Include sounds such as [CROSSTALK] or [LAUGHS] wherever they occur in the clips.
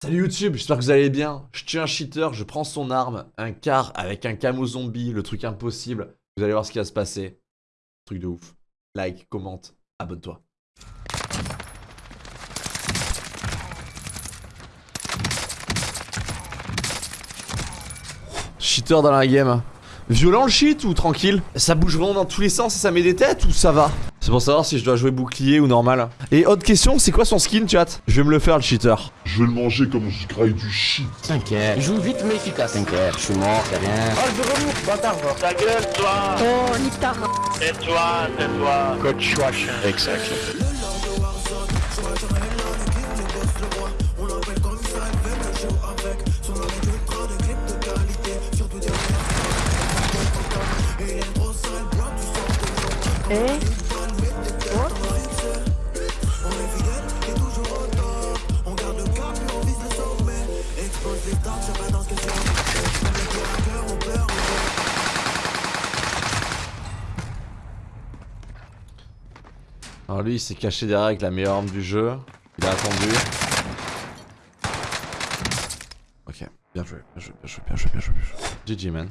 Salut YouTube, j'espère que vous allez bien. Je tue un cheater, je prends son arme, un car avec un camo zombie, le truc impossible. Vous allez voir ce qui va se passer. Truc de ouf. Like, commente, abonne-toi. Cheater dans la game. Violent le shit ou tranquille? Ça bouge vraiment dans tous les sens et ça met des têtes ou ça va? C'est pour savoir si je dois jouer bouclier ou normal. Et autre question, c'est quoi son skin chat? Je vais me le faire le cheater. Je vais le manger comme je graille du shit. T'inquiète, joue vite mais efficace. T'inquiète, je suis mort, c'est rien. Oh, je remous, bâtard, va. Ta gueule, toi Oh, nique ta Tais-toi, tais-toi Coach Wash. Exactly. Eh? Alors lui il s'est caché derrière avec la meilleure arme du jeu. Il a attendu. Ok, bien joué, bien joué, bien joué, bien joué, bien joué. GG man.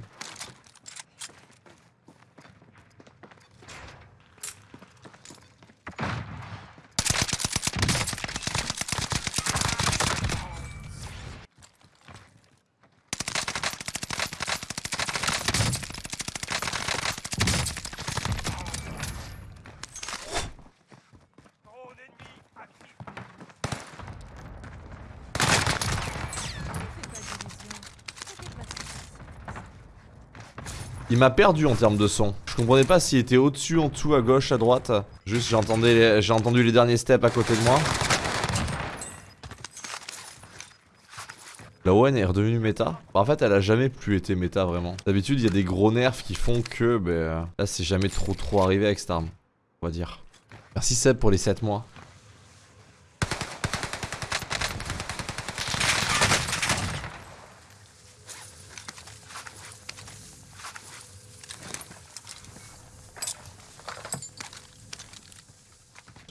Il m'a perdu en termes de son. Je comprenais pas s'il était au-dessus, en dessous, à gauche, à droite. Juste j'ai entendu les derniers steps à côté de moi. La One est redevenue méta. Bah, en fait, elle a jamais plus été méta vraiment. D'habitude, il y a des gros nerfs qui font que bah, là, c'est jamais trop trop arrivé avec cette arme. On va dire. Merci Seb pour les 7 mois.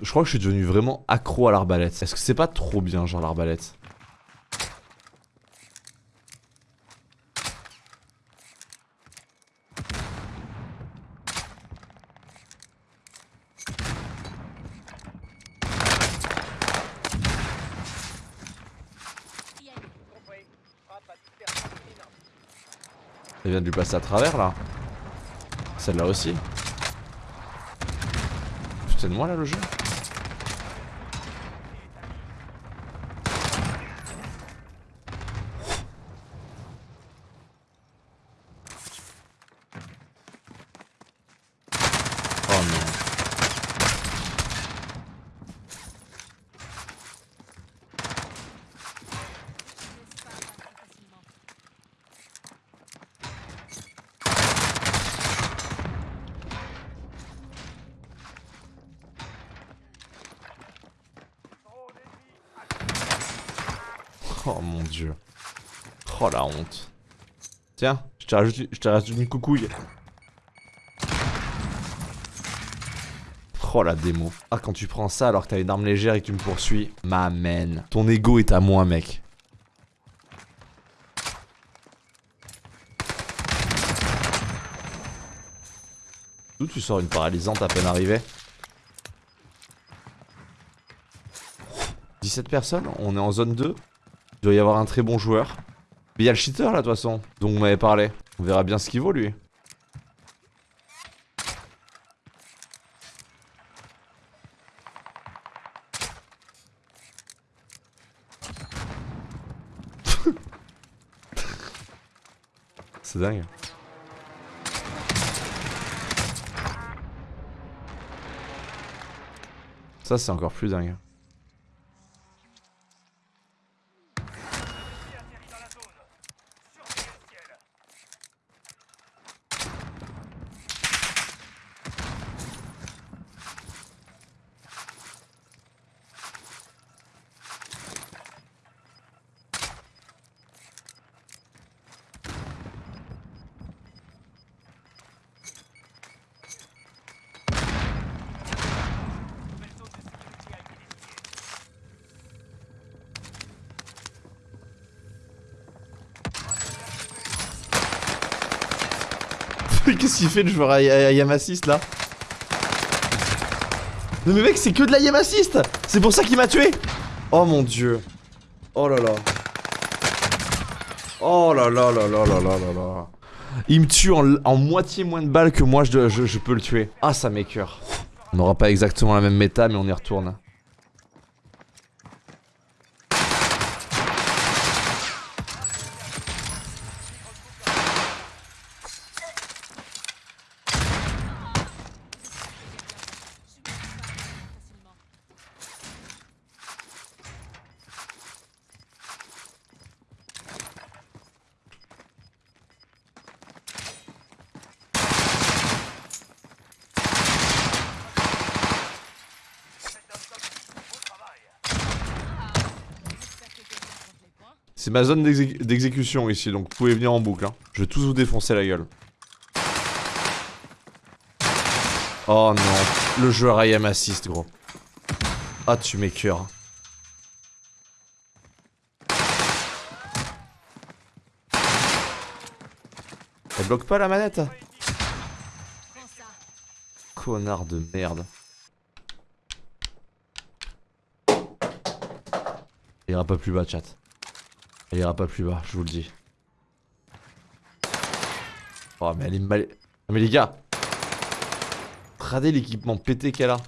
Je crois que je suis devenu vraiment accro à l'arbalète. Est-ce que c'est pas trop bien, genre l'arbalète? Elle vient de lui passer à travers là. Celle-là aussi. Putain de moi là le jeu Oh non. Oh mon dieu. Oh la honte. Tiens, je te rajoute une coucouille. Oh la démo. Ah quand tu prends ça alors que t'as une arme légère et que tu me poursuis. M'amène. Ton ego est à moi mec. D'où tu sors une paralysante à peine arrivée? 17 personnes, on est en zone 2. Il doit y avoir un très bon joueur. Mais il y a le cheater là de toute façon, dont vous m'avez parlé. On verra bien ce qu'il vaut lui. [LAUGHS] C'est dingue. Ça c'est encore plus dingue. Qu'est-ce qu'il fait le joueur à, à- là? Non mais mec c'est que de la Yam Assist! C'est pour ça qu'il m'a tué! Oh mon dieu! Oh là là! Oh là là là là là là là là. Il me tue en, moitié moins de balles que moi je peux le tuer. Ah ça m'écœure On n'aura pas exactement la même méta mais on y retourne C'est ma zone d'exé- d'exécution ici, donc vous pouvez venir en boucle. Hein. Je vais tous vous défoncer la gueule. Oh non, le joueur IM assist, gros. Ah, tu m'écœures. Elle bloque pas la manette? Connard de merde. Elle ira pas plus bas, chat. Elle ira pas plus bas, je vous le dis. Oh, mais elle est mal. Non, mais les gars Regardez l'équipement pété qu'elle a.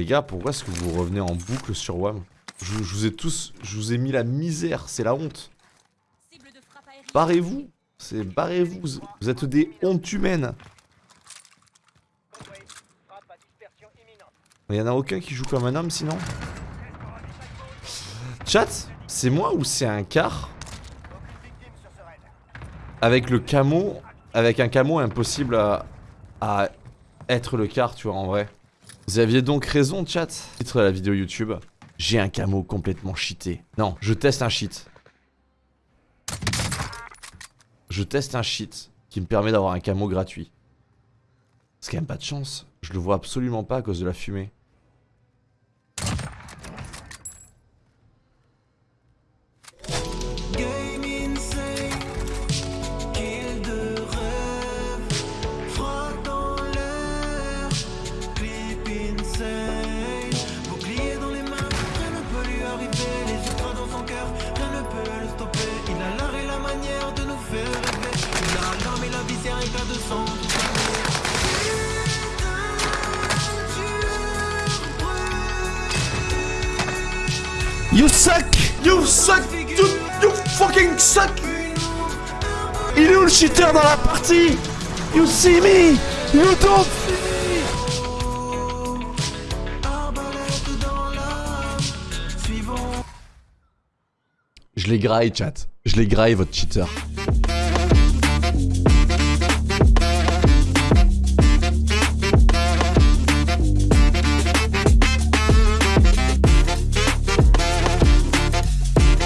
Les gars, pourquoi est-ce que vous revenez en boucle sur WAM? Je, vous ai tous... Je vous ai mis la misère, c'est la honte. Barrez-vous C'est barrez-vous, vous- êtes des hontes humaines. Il y en a aucun qui joue comme un homme sinon Chat, c'est moi ou c'est un quart? Avec le camo, avec un camo impossible à, être le quart, tu vois, en vrai. Vous aviez donc raison, chat. Titre de la vidéo YouTube. J'ai un camo complètement cheaté. Non, je teste un cheat. Je teste un cheat qui me permet d'avoir un camo gratuit. C'est quand même pas de chance. Je le vois absolument pas à cause de la fumée. You suck. You suck. You, you fucking suck. Il est où le cheater dans la partie? You see me. You don't arbalète dans l'âme, suivons Je les graille chat. Je les graille votre cheater.